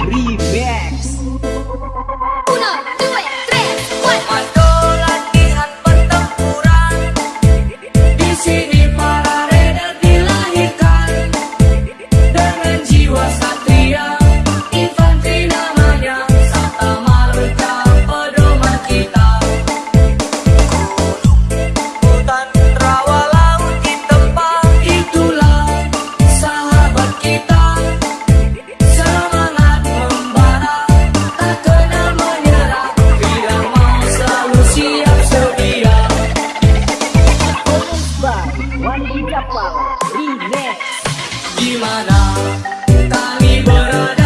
Remix Uno, due, tres, cuatro. Remix Di mana kami berada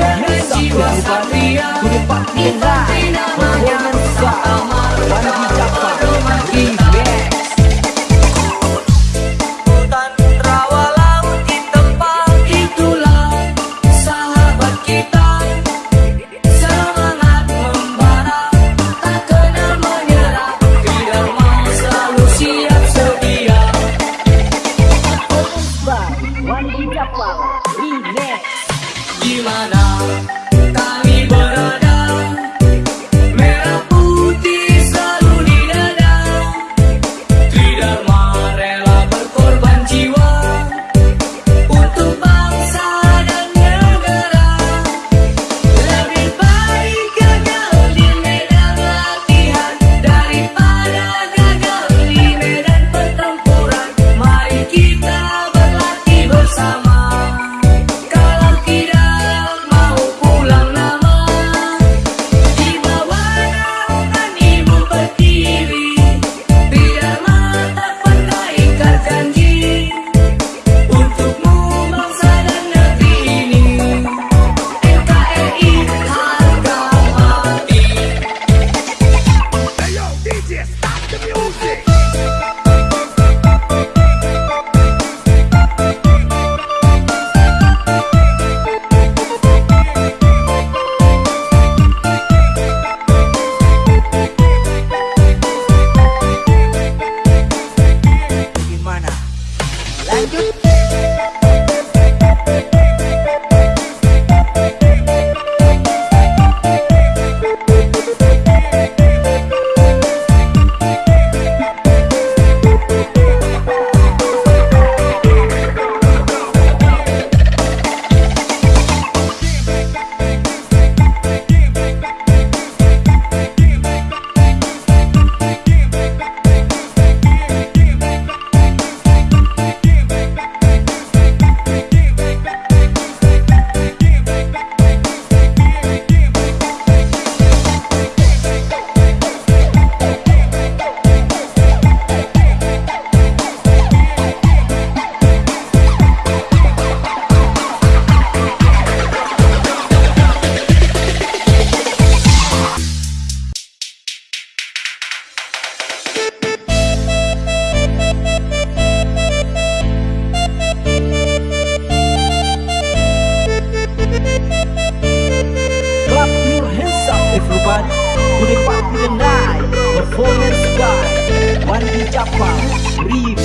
Dengan jiwa satria Kita namanya Samarkand the music. Chapa, Rio.